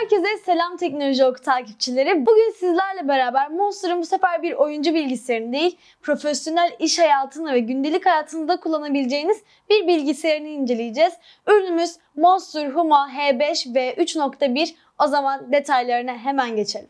Herkese selam Teknoloji Oku takipçileri. Bugün sizlerle beraber Monster'ın bu sefer bir oyuncu bilgisayarını değil, profesyonel iş hayatında ve gündelik hayatınızda kullanabileceğiniz bir bilgisayarını inceleyeceğiz. Ürünümüz Monster Huma H5 ve 3.1. O zaman detaylarına hemen geçelim.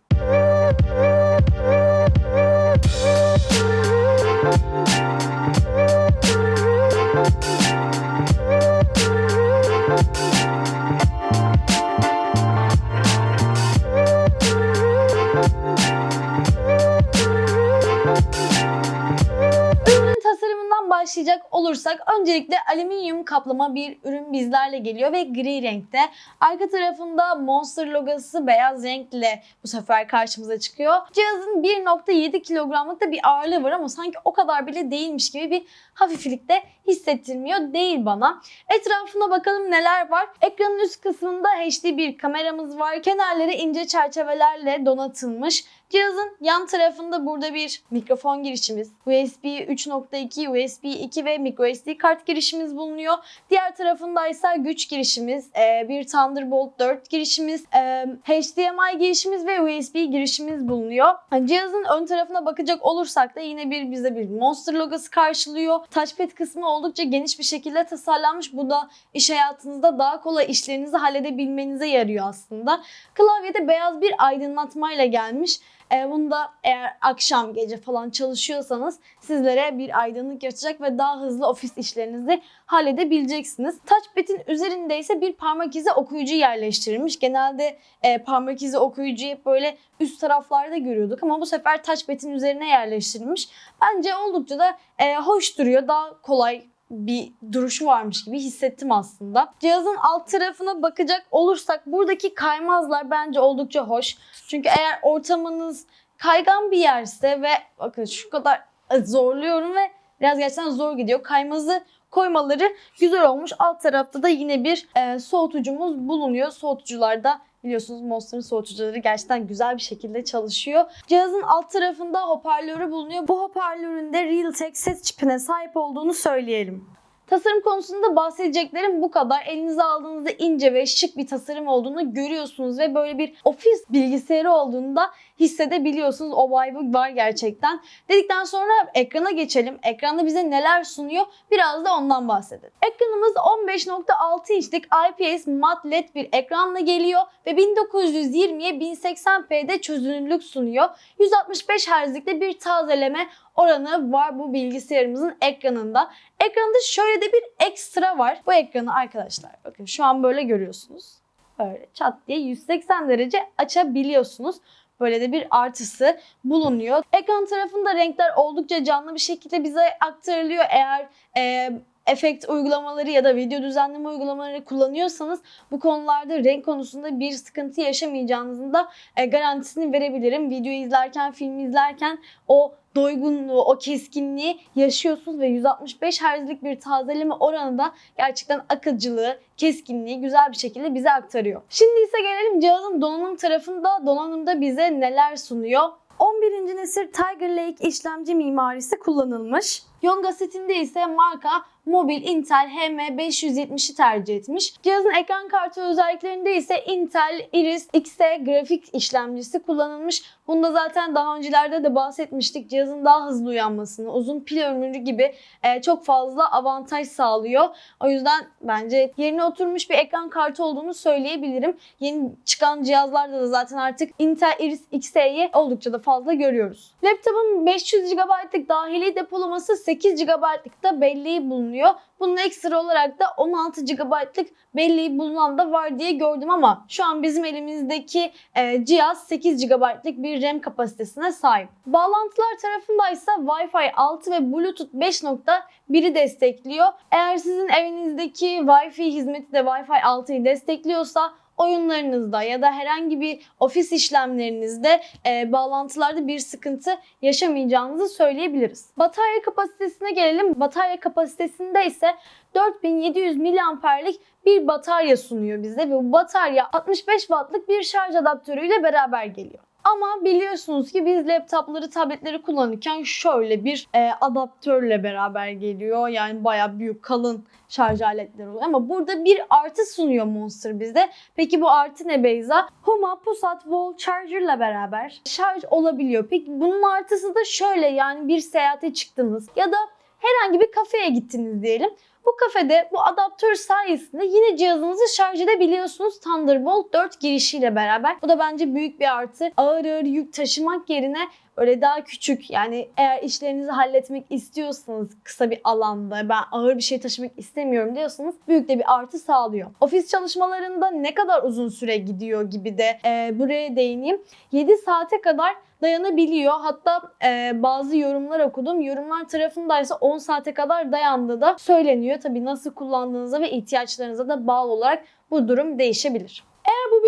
Başlayacak olursak öncelikle alüminyum kaplama bir ürün bizlerle geliyor ve gri renkte. Arka tarafında Monster logosu beyaz renkle bu sefer karşımıza çıkıyor. Cihazın 1.7 kilogramlık da bir ağırlığı var ama sanki o kadar bile değilmiş gibi bir hafiflik de hissettirmiyor değil bana. Etrafına bakalım neler var. Ekranın üst kısmında HD bir kameramız var. Kenarları ince çerçevelerle donatılmış. Cihazın yan tarafında burada bir mikrofon girişimiz, USB 3.2, USB 2 ve microSD kart girişimiz bulunuyor. Diğer tarafında ise güç girişimiz, e, bir Thunderbolt 4 girişimiz, e, HDMI girişimiz ve USB girişimiz bulunuyor. Cihazın ön tarafına bakacak olursak da yine bir bize bir Monster logosu karşılıyor. Touchpad kısmı oldukça geniş bir şekilde tasarlanmış. Bu da iş hayatınızda daha kolay işlerinizi halledebilmenize yarıyor aslında. Klavyede beyaz bir aydınlatmayla gelmiş. E, bunu da eğer akşam gece falan çalışıyorsanız sizlere bir aydınlık yaratacak ve daha hızlı ofis işlerinizi halledebileceksiniz. Touchpad'in üzerinde ise bir parmak izi okuyucu yerleştirilmiş. Genelde e, parmak izi okuyucuyu hep böyle üst taraflarda görüyorduk ama bu sefer touchpad'in üzerine yerleştirilmiş. Bence oldukça da e, hoş duruyor. Daha kolay bir duruşu varmış gibi hissettim aslında. Cihazın alt tarafına bakacak olursak buradaki kaymazlar bence oldukça hoş. Çünkü eğer ortamınız kaygan bir yerse ve bakın şu kadar zorluyorum ve biraz gerçekten zor gidiyor. Kaymazı koymaları güzel olmuş. Alt tarafta da yine bir e, soğutucumuz bulunuyor. Soğutucularda Biliyorsunuz Monster'ın soğutucuları gerçekten güzel bir şekilde çalışıyor. Cihazın alt tarafında hoparlörü bulunuyor. Bu hoparlörün de Realtek ses çipine sahip olduğunu söyleyelim. Tasarım konusunda bahsedeceklerim bu kadar. Elinize aldığınızda ince ve şık bir tasarım olduğunu görüyorsunuz ve böyle bir ofis bilgisayarı olduğunda hissedebiliyorsunuz. O vibe var gerçekten. Dedikten sonra ekrana geçelim. Ekranda bize neler sunuyor? Biraz da ondan bahsedelim. Ekranımız 15.6 inçlik IPS mat LED bir ekranla geliyor ve 1920'ye 1080p'de çözünürlük sunuyor. 165 Hz'likte bir tazeleme oranı var bu bilgisayarımızın ekranında. Ekranda şöyle de bir ekstra var. Bu ekranı arkadaşlar bakın şu an böyle görüyorsunuz. Böyle çat diye 180 derece açabiliyorsunuz. Böyle de bir artısı bulunuyor. Ekran tarafında renkler oldukça canlı bir şekilde bize aktarılıyor. Eğer e, efekt uygulamaları ya da video düzenleme uygulamaları kullanıyorsanız bu konularda renk konusunda bir sıkıntı yaşamayacağınızın da e, garantisini verebilirim. Video izlerken, film izlerken o doygunluğu, o keskinliği yaşıyorsunuz ve 165 Hz'lik bir tazeleme oranı da gerçekten akıcılığı, keskinliği güzel bir şekilde bize aktarıyor. Şimdi ise gelelim cihazın donanım tarafında. Donanımda bize neler sunuyor? 11. nesil Tiger Lake işlemci mimarisi kullanılmış. Yonga setinde ise marka mobil Intel HM570'i tercih etmiş. Cihazın ekran kartı özelliklerinde ise Intel Iris Xe grafik işlemcisi kullanılmış. Bunda zaten daha öncelerde de bahsetmiştik. Cihazın daha hızlı uyanmasını, uzun pil ömrü gibi e, çok fazla avantaj sağlıyor. O yüzden bence yerine oturmuş bir ekran kartı olduğunu söyleyebilirim. Yeni çıkan cihazlarda da zaten artık Intel Iris Xe'yi oldukça da fazla görüyoruz. Laptopun 500 GB'lık dahili depolaması 8 GB'lık da belleği bulunuyor. Bunun ekstra olarak da 16 GB'lık belleği bulunan da var diye gördüm ama şu an bizim elimizdeki e, cihaz 8 GB'lık bir RAM kapasitesine sahip. Bağlantılar tarafında ise Wi-Fi 6 ve Bluetooth 5.1'i destekliyor. Eğer sizin evinizdeki Wi-Fi hizmeti de Wi-Fi 6'yı destekliyorsa oyunlarınızda ya da herhangi bir ofis işlemlerinizde e, bağlantılarda bir sıkıntı yaşamayacağınızı söyleyebiliriz. Batarya kapasitesine gelelim. Batarya kapasitesinde ise 4700 miliamperlik bir batarya sunuyor bize ve bu batarya 65 wattlık bir şarj adaptörüyle beraber geliyor. Ama biliyorsunuz ki biz laptopları, tabletleri kullanırken şöyle bir e, adaptörle beraber geliyor. Yani bayağı büyük, kalın şarj aletleri oluyor. Ama burada bir artı sunuyor Monster bize. Peki bu artı ne Beyza? Huma Pusat Wall Charger ile beraber şarj olabiliyor. Peki bunun artısı da şöyle yani bir seyahate çıktınız ya da herhangi bir kafeye gittiniz diyelim. Bu kafede bu adaptör sayesinde yine cihazınızı şarj edebiliyorsunuz Thunderbolt 4 girişiyle beraber. Bu da bence büyük bir artı. Ağır ağır yük taşımak yerine öyle daha küçük yani eğer işlerinizi halletmek istiyorsanız kısa bir alanda ben ağır bir şey taşımak istemiyorum diyorsanız büyük de bir artı sağlıyor. Ofis çalışmalarında ne kadar uzun süre gidiyor gibi de e, buraya değineyim. 7 saate kadar dayanabiliyor. Hatta e, bazı yorumlar okudum. Yorumlar tarafındaysa 10 saate kadar dayandığı da söyleniyor. Tabii nasıl kullandığınıza ve ihtiyaçlarınıza da bağlı olarak bu durum değişebilir.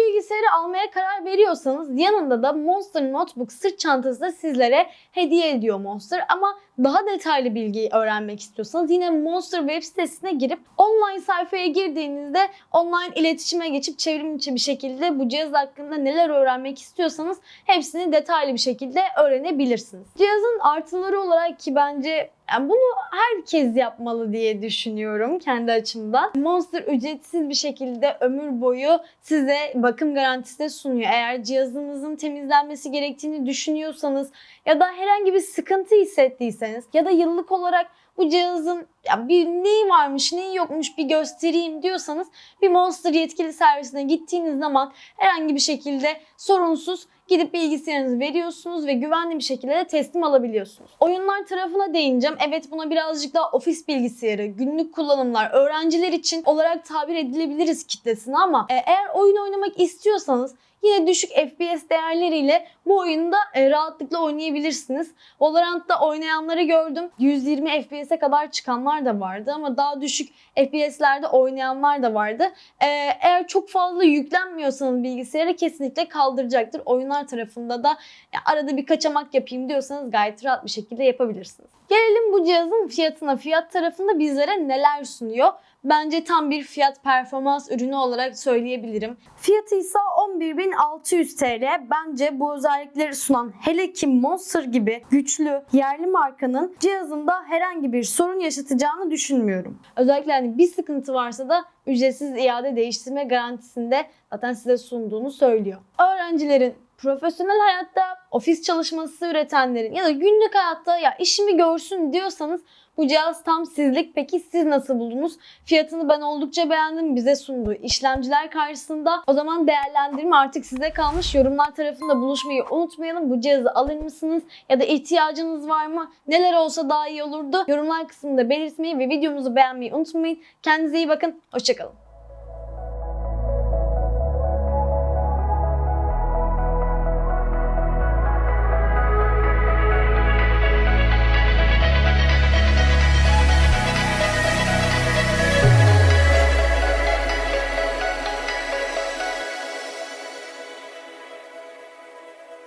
Bilgisayarı almaya karar veriyorsanız yanında da Monster Notebook sırt çantası da sizlere hediye ediyor Monster. Ama daha detaylı bilgiyi öğrenmek istiyorsanız yine Monster web sitesine girip online sayfaya girdiğinizde online iletişime geçip çevrim içi bir şekilde bu cihaz hakkında neler öğrenmek istiyorsanız hepsini detaylı bir şekilde öğrenebilirsiniz. Cihazın artıları olarak ki bence yani bunu herkes yapmalı diye düşünüyorum kendi açımdan. Monster ücretsiz bir şekilde ömür boyu size bakım garantisi de sunuyor. Eğer cihazınızın temizlenmesi gerektiğini düşünüyorsanız ya da herhangi bir sıkıntı hissettiyseniz ya da yıllık olarak bu cihazın ya bir neyi varmış neyi yokmuş bir göstereyim diyorsanız bir Monster yetkili servisine gittiğiniz zaman herhangi bir şekilde sorunsuz gidip bilgisayarınızı veriyorsunuz ve güvenli bir şekilde de teslim alabiliyorsunuz. Oyunlar tarafına değineceğim. Evet buna birazcık daha ofis bilgisayarı, günlük kullanımlar, öğrenciler için olarak tabir edilebiliriz kitlesine ama e, eğer oyun oynamak istiyorsanız yine düşük FPS değerleriyle bu oyunda e, rahatlıkla oynayabilirsiniz. Valorant'ta oynayanları gördüm. 120 FPS'e kadar çıkanlar da vardı ama daha düşük FPS'lerde oynayanlar da vardı. E, eğer çok fazla yüklenmiyorsanız bilgisayara kesinlikle kaldıracaktır. Oyunlar tarafında da arada bir kaçamak yapayım diyorsanız gayet rahat bir şekilde yapabilirsiniz. Gelelim bu cihazın fiyatına. Fiyat tarafında bizlere neler sunuyor? Bence tam bir fiyat performans ürünü olarak söyleyebilirim. Fiyatı ise 11.600 TL. Bence bu özellikleri sunan hele ki Monster gibi güçlü yerli markanın cihazında herhangi bir sorun yaşatacağını düşünmüyorum. Özellikle hani bir sıkıntı varsa da ücretsiz iade değiştirme garantisinde zaten size sunduğunu söylüyor. Öğrencilerin profesyonel hayatta ofis çalışması üretenlerin ya da günlük hayatta ya işimi görsün diyorsanız bu cihaz tam sizlik. Peki siz nasıl buldunuz? Fiyatını ben oldukça beğendim. Bize sunduğu işlemciler karşısında. O zaman değerlendirme artık size kalmış. Yorumlar tarafında buluşmayı unutmayalım. Bu cihazı alır mısınız? Ya da ihtiyacınız var mı? Neler olsa daha iyi olurdu? Yorumlar kısmında belirtmeyi ve videomuzu beğenmeyi unutmayın. Kendinize iyi bakın. Hoşçakalın. obstacle